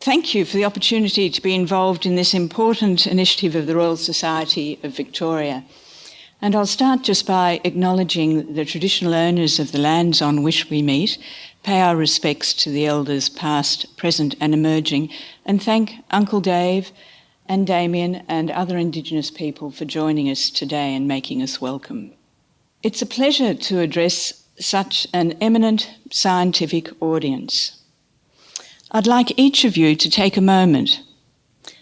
thank you for the opportunity to be involved in this important initiative of the Royal Society of Victoria. And I'll start just by acknowledging the traditional owners of the lands on which we meet, pay our respects to the elders past, present, and emerging, and thank Uncle Dave and Damien and other Indigenous people for joining us today and making us welcome. It's a pleasure to address such an eminent scientific audience. I'd like each of you to take a moment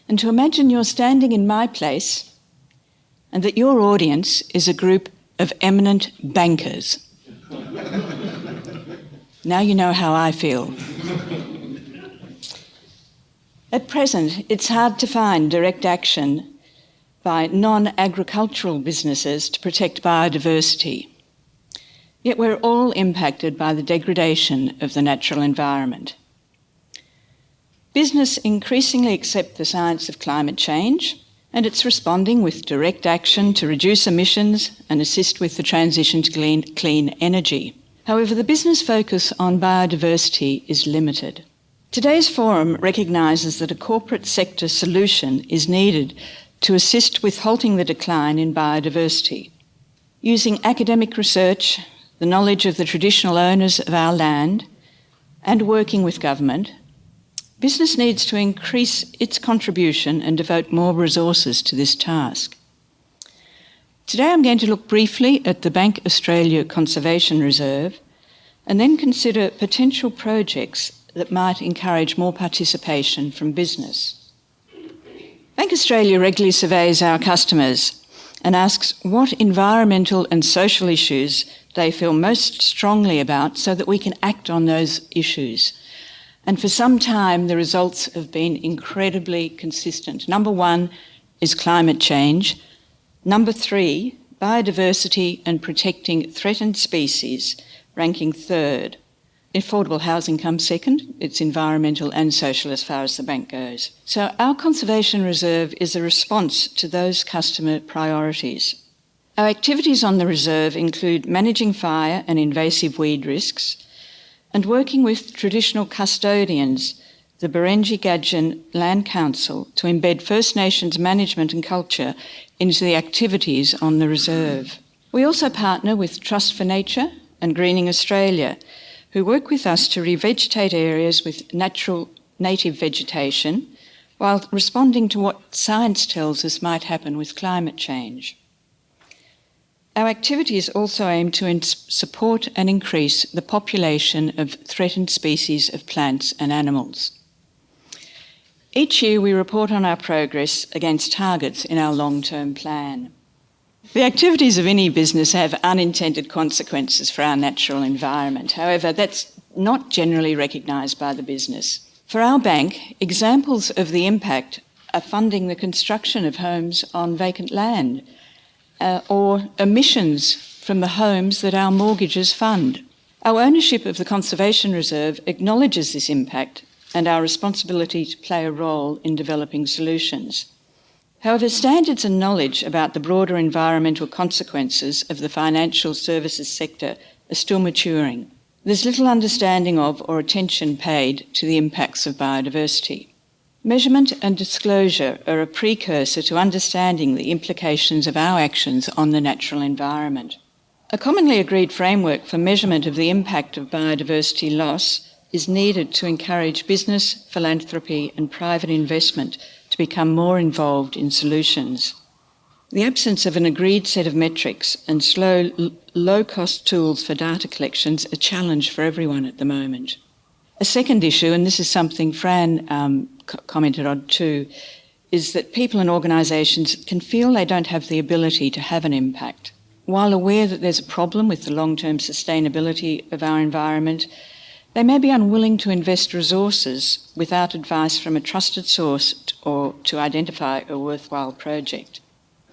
and to imagine you're standing in my place and that your audience is a group of eminent bankers. now you know how I feel. At present, it's hard to find direct action by non agricultural businesses to protect biodiversity. Yet we're all impacted by the degradation of the natural environment. Business increasingly accept the science of climate change and it's responding with direct action to reduce emissions and assist with the transition to clean, clean energy. However, the business focus on biodiversity is limited. Today's forum recognises that a corporate sector solution is needed to assist with halting the decline in biodiversity. Using academic research, the knowledge of the traditional owners of our land, and working with government, Business needs to increase its contribution and devote more resources to this task. Today I'm going to look briefly at the Bank Australia Conservation Reserve and then consider potential projects that might encourage more participation from business. Bank Australia regularly surveys our customers and asks what environmental and social issues they feel most strongly about so that we can act on those issues and for some time, the results have been incredibly consistent. Number one is climate change. Number three, biodiversity and protecting threatened species, ranking third. Affordable housing comes second. It's environmental and social as far as the bank goes. So our conservation reserve is a response to those customer priorities. Our activities on the reserve include managing fire and invasive weed risks, and working with traditional custodians, the Barengi Gadjin Land Council, to embed First Nations management and culture into the activities on the reserve. We also partner with Trust for Nature and Greening Australia, who work with us to revegetate areas with natural native vegetation while responding to what science tells us might happen with climate change. Our activities also aim to support and increase the population of threatened species of plants and animals. Each year we report on our progress against targets in our long-term plan. The activities of any business have unintended consequences for our natural environment. However, that's not generally recognised by the business. For our bank, examples of the impact are funding the construction of homes on vacant land, uh, or emissions from the homes that our mortgages fund. Our ownership of the Conservation Reserve acknowledges this impact and our responsibility to play a role in developing solutions. However, standards and knowledge about the broader environmental consequences of the financial services sector are still maturing. There's little understanding of or attention paid to the impacts of biodiversity. Measurement and disclosure are a precursor to understanding the implications of our actions on the natural environment. A commonly agreed framework for measurement of the impact of biodiversity loss is needed to encourage business, philanthropy, and private investment to become more involved in solutions. The absence of an agreed set of metrics and slow, low cost tools for data collections is a challenge for everyone at the moment. A second issue, and this is something Fran um, commented on too, is that people and organisations can feel they don't have the ability to have an impact. While aware that there's a problem with the long-term sustainability of our environment, they may be unwilling to invest resources without advice from a trusted source or to identify a worthwhile project.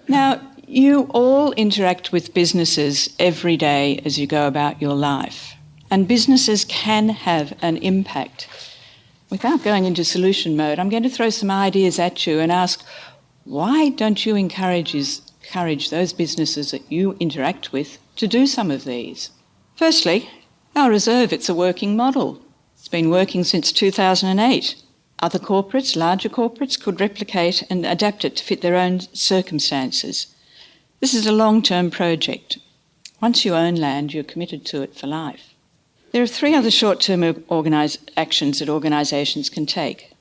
Now, you all interact with businesses every day as you go about your life, and businesses can have an impact without going into solution mode, I'm going to throw some ideas at you and ask, why don't you encourage, encourage those businesses that you interact with to do some of these? Firstly, our reserve, it's a working model. It's been working since 2008. Other corporates, larger corporates, could replicate and adapt it to fit their own circumstances. This is a long term project. Once you own land, you're committed to it for life. There are three other short term actions that organisations can take.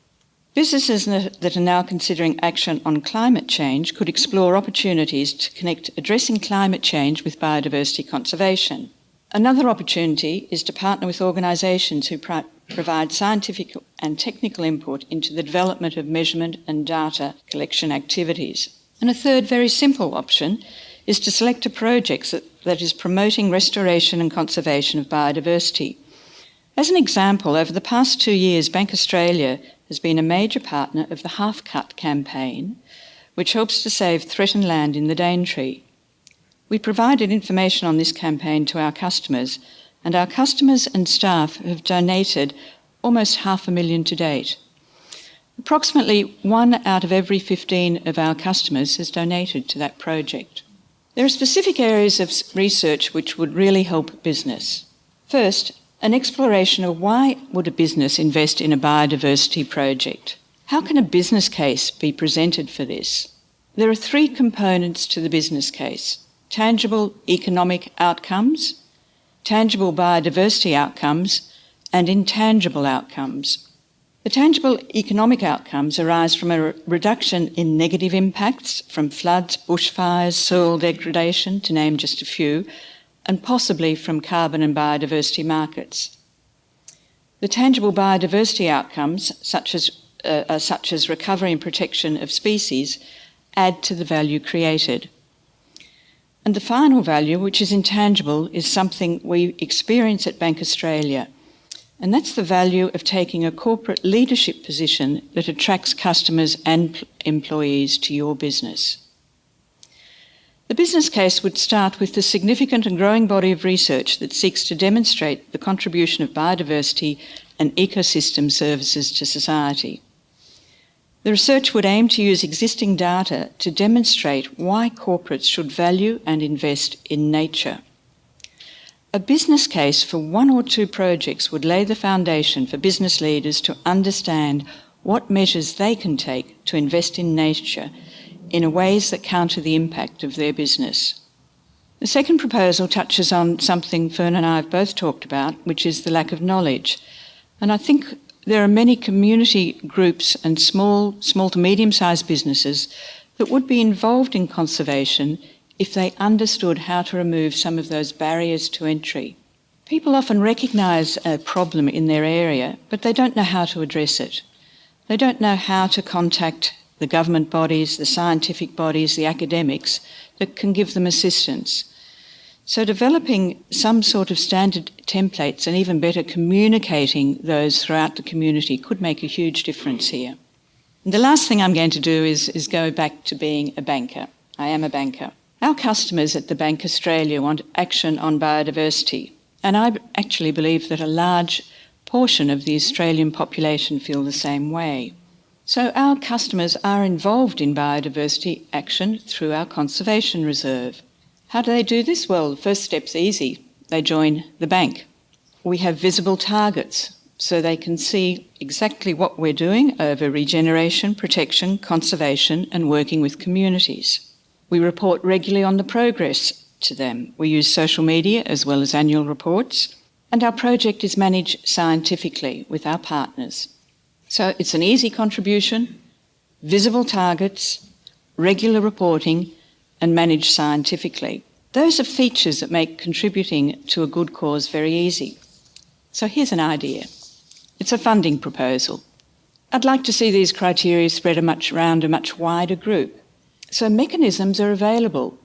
Businesses that are now considering action on climate change could explore opportunities to connect addressing climate change with biodiversity conservation. Another opportunity is to partner with organisations who provide scientific and technical input into the development of measurement and data collection activities. And a third, very simple option is to select a project that, that is promoting restoration and conservation of biodiversity. As an example, over the past two years, Bank Australia has been a major partner of the Half Cut campaign, which helps to save threatened land in the Daintree. We provided information on this campaign to our customers, and our customers and staff have donated almost half a million to date. Approximately one out of every 15 of our customers has donated to that project. There are specific areas of research which would really help business. First, an exploration of why would a business invest in a biodiversity project? How can a business case be presented for this? There are three components to the business case tangible economic outcomes, tangible biodiversity outcomes, and intangible outcomes. The tangible economic outcomes arise from a reduction in negative impacts from floods, bushfires, soil degradation, to name just a few, and possibly from carbon and biodiversity markets. The tangible biodiversity outcomes, such as, uh, uh, such as recovery and protection of species, add to the value created. And the final value, which is intangible, is something we experience at Bank Australia. And that's the value of taking a corporate leadership position that attracts customers and employees to your business. The business case would start with the significant and growing body of research that seeks to demonstrate the contribution of biodiversity and ecosystem services to society. The research would aim to use existing data to demonstrate why corporates should value and invest in nature. A business case for one or two projects would lay the foundation for business leaders to understand what measures they can take to invest in nature in ways that counter the impact of their business. The second proposal touches on something Fern and I have both talked about, which is the lack of knowledge. And I think there are many community groups and small, small to medium sized businesses that would be involved in conservation if they understood how to remove some of those barriers to entry. People often recognise a problem in their area, but they don't know how to address it. They don't know how to contact the government bodies, the scientific bodies, the academics that can give them assistance. So, developing some sort of standard templates and even better communicating those throughout the community could make a huge difference here. And the last thing I'm going to do is, is go back to being a banker. I am a banker. Our customers at the Bank Australia want action on biodiversity, and I actually believe that a large portion of the Australian population feel the same way. So our customers are involved in biodiversity action through our conservation reserve. How do they do this? Well, the first step's easy. They join the bank. We have visible targets so they can see exactly what we're doing over regeneration, protection, conservation, and working with communities. We report regularly on the progress to them. We use social media as well as annual reports, and our project is managed scientifically with our partners. So it's an easy contribution, visible targets, regular reporting, and managed scientifically. Those are features that make contributing to a good cause very easy. So here's an idea. It's a funding proposal. I'd like to see these criteria spread a much around a much wider group. So mechanisms are available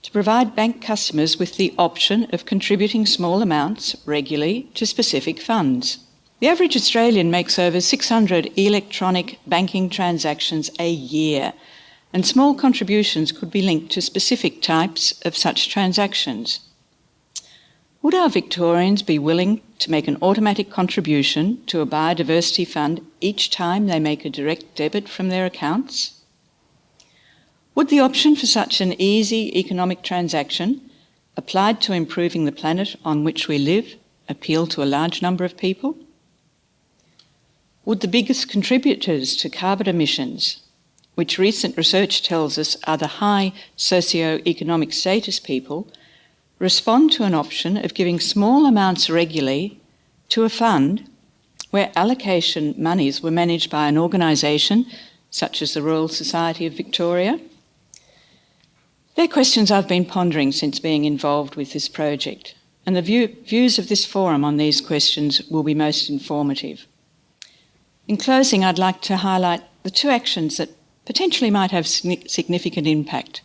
to provide bank customers with the option of contributing small amounts regularly to specific funds. The average Australian makes over 600 electronic banking transactions a year, and small contributions could be linked to specific types of such transactions. Would our Victorians be willing to make an automatic contribution to a biodiversity fund each time they make a direct debit from their accounts? Would the option for such an easy economic transaction, applied to improving the planet on which we live, appeal to a large number of people? Would the biggest contributors to carbon emissions, which recent research tells us are the high socio-economic status people, respond to an option of giving small amounts regularly to a fund where allocation monies were managed by an organisation such as the Royal Society of Victoria? They're questions I've been pondering since being involved with this project, and the view, views of this forum on these questions will be most informative. In closing, I'd like to highlight the two actions that potentially might have significant impact.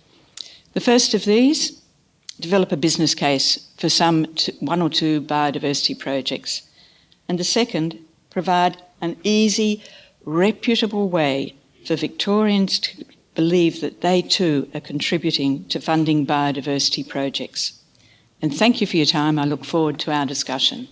The first of these, develop a business case for some one or two biodiversity projects. And the second, provide an easy, reputable way for Victorians to believe that they too are contributing to funding biodiversity projects. And thank you for your time. I look forward to our discussion.